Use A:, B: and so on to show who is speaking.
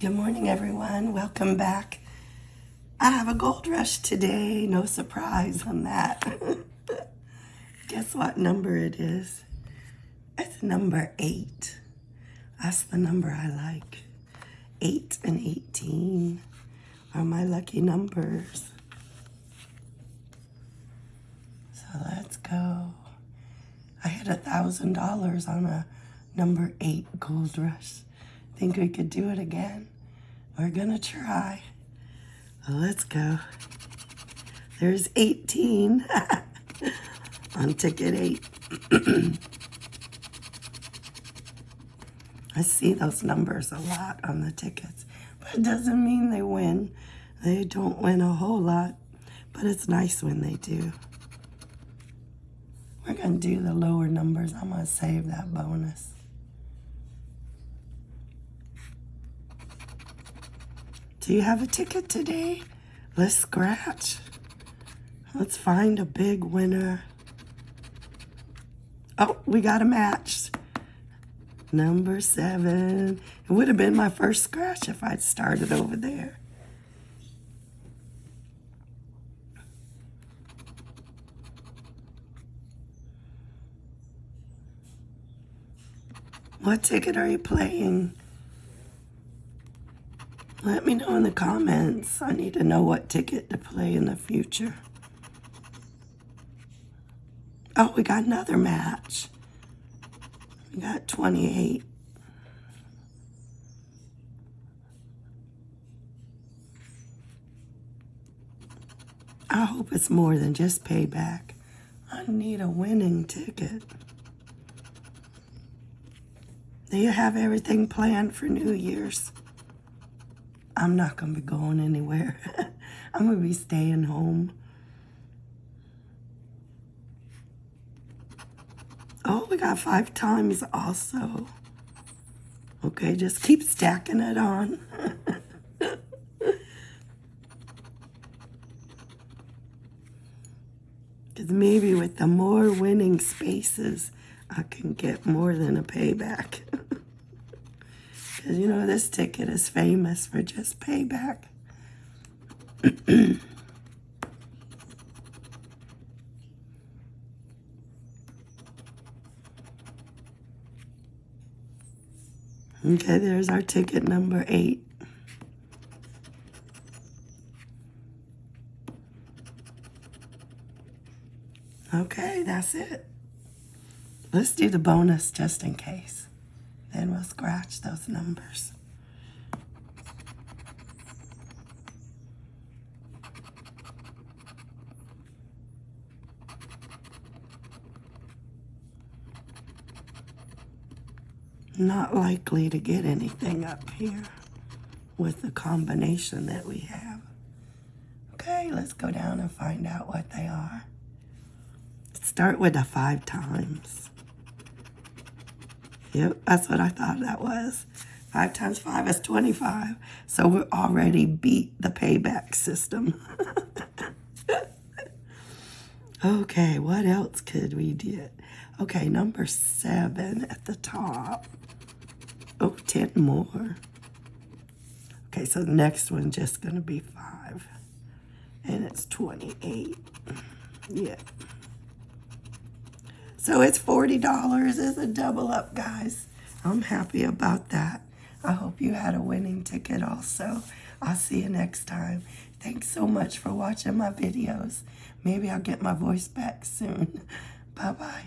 A: Good morning, everyone. Welcome back. I have a gold rush today. No surprise on that. Guess what number it is? It's number eight. That's the number I like. Eight and 18 are my lucky numbers. So let's go. I hit a $1,000 on a number eight gold rush. Think we could do it again? We're gonna try. Let's go. There's 18 on ticket eight. I see those numbers a lot on the tickets, but it doesn't mean they win. They don't win a whole lot, but it's nice when they do. We're to do the lower numbers. I'm to save that bonus. Do you have a ticket today? Let's scratch. Let's find a big winner. Oh, we got a match. Number seven. It would have been my first scratch if I'd started over there. What ticket are you playing? Let me know in the comments. I need to know what ticket to play in the future. Oh, we got another match. We got 28. I hope it's more than just payback. I need a winning ticket. Do you have everything planned for New Year's? I'm not going to be going anywhere. I'm going to be staying home. Oh, we got five times also. Okay, just keep stacking it on. Because maybe with the more winning spaces, I can get more than a payback. Because, you know, this ticket is famous for just payback. okay, there's our ticket number eight. Okay, that's it. Let's do the bonus just in case. Then we'll scratch those numbers. Not likely to get anything up here with the combination that we have. Okay, let's go down and find out what they are. Start with the five times. Yep, that's what I thought that was. 5 times 5 is 25. So we already beat the payback system. okay, what else could we do? Okay, number 7 at the top. Oh, 10 more. Okay, so the next one's just going to be 5. And it's 28. Yeah. So it's $40 as a double up, guys. I'm happy about that. I hope you had a winning ticket also. I'll see you next time. Thanks so much for watching my videos. Maybe I'll get my voice back soon. Bye-bye.